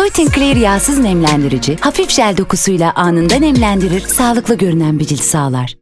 Soytin Clear yağsız nemlendirici, hafif jel dokusuyla anında nemlendirir, sağlıklı görünen bir cilt sağlar.